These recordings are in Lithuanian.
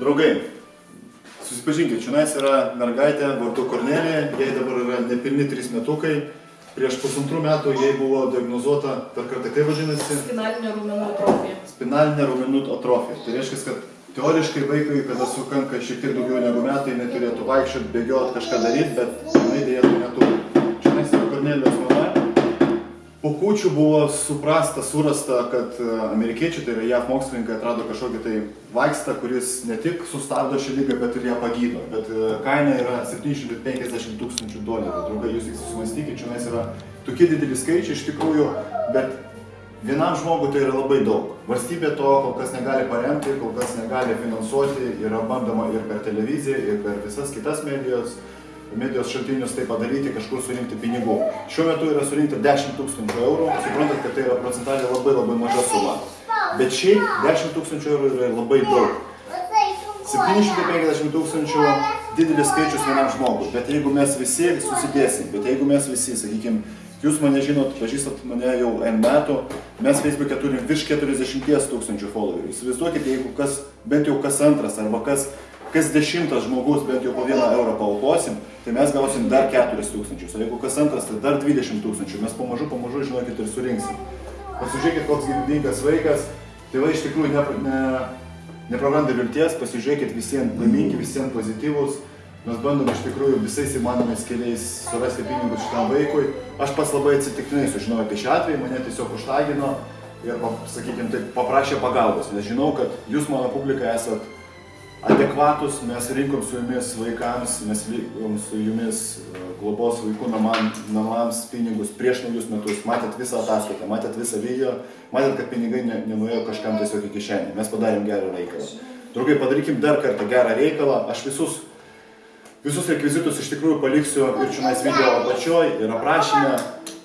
Draugai, susipažinkit, čionais yra mergaitė vardu Kornelija, jai dabar yra nepilni 3 metukai. Prieš pusantrų metų jai buvo diagnozuota, per kartą kaip vadinasi, Spinalinio raumenų atrofija. spinalinė raumenų atrofija. Tai reiškia, kad teoriškai vaikui, kada sukanka šiek tiek daugiau negu metai, jinai turėtų vaikščioti, bėgioti, kažką daryti, bet jinai dėja Po kūčių buvo suprasta, surasta, kad e, amerikiečiai, tai yra JAV mokslininkai, atrado kažkokį tai vaistą, kuris ne tik sustabdo šią lygą, bet ir ją pagydo. Bet e, kaina yra 750 tūkstančių dolerių. Draugai, jūs tik susimastykite, čia yra tokie dideli skaičiai iš tikrųjų, bet vienam žmogui tai yra labai daug. Valstybė to kol kas negali paremti, kol kas negali finansuoti, yra bandoma ir per televiziją, ir per visas kitas medijos medijos šaltinius tai padaryti, kažkur surinkti pinigų. Šiuo metu yra surinkta 10 tūkstančių eurų, suprantat, kad tai yra procentaliai labai labai maža suma. Bet šiaip 10 tūkstančių eurų yra labai daug. 750 tūkstančių didelis skaičius vienam žmogui, bet jeigu mes visi susidėsim, bet jeigu mes visi, sakykime, jūs mane žinot, pažįstat mane jau N metų, mes Facebook'e turim virš 40 tūkstančių followerių. Įsivaizduokite, jeigu kas, bent jau kas antras arba kas, kas dešimtas žmogus bent jau po vieną eurą paukosim, tai mes gausim dar 4 tūkstančius, o jeigu kas antras, tai dar 20 tūkstančių, mes pamažu, pamažu, žinokit, ir surinksim. Pasižiūrėkit, koks gyvybingas vaikas, tėvai iš tikrųjų ne, ne, nepraranda vilties, pasižiūrėkit visiems laimingi, visiems pozityvus, mes bandom iš tikrųjų visais įmanomais keliais surasti pinigus šitam vaikui. Aš pats labai atsitiktinai sužinojau apie šią atvejį, mane tiesiog užtagino ir, sakykime, taip paprašė pagalbos, nes žinau, kad jūs mano publika esat adekvatus, mes rinkom su jumis vaikams, mes rinkom su jumis e, globos vaikų namam, namams pinigus prieš naujus metus, matėt visą ataskaitą, matėt visą video, matėt, kad pinigai ne, nenuėjo kažkam tiesiog į kišenę, mes padarėm gerą reikalą. Draugai, padarykim dar kartą gerą reikalą, aš visus, visus rekvizitus iš tikrųjų paliksiu ir čionais video apačioj ir aprašymę.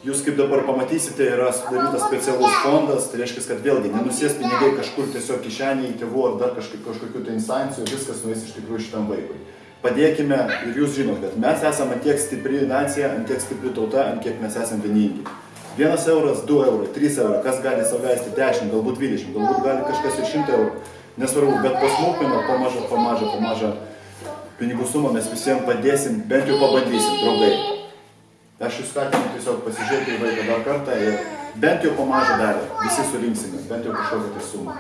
Jūs kaip dabar pamatysite, yra sudarytas specialus fondas, tai reiškia, kad vėlgi nenusės pinigai kažkur tiesiog kišenėje į tėvų ar dar kažkokių, kažkokių tai instancijų, viskas nuės iš tikrųjų šitam vaikui. Padėkime ir jūs žinot, kad mes esame tiek stipri nacija, tiek stipri tauta, kiek mes esame vieningi. Vienas euras, du eurai, trys eurai, kas gali leisti 10, galbūt 20, galbūt gali kažkas ir 100 eurų, nesvarbu, bet pasmulkina, pamažą, pamažą, pamažą pinigų sumą mes visiems padėsim, bent jau pabandysim, draugai. Aš jūs skatinu tiesiog pasižiūrėti į vaiką dar kartą ir bent jau po mažą dalį visi surinksime, bent jau kažkokią tai sumą.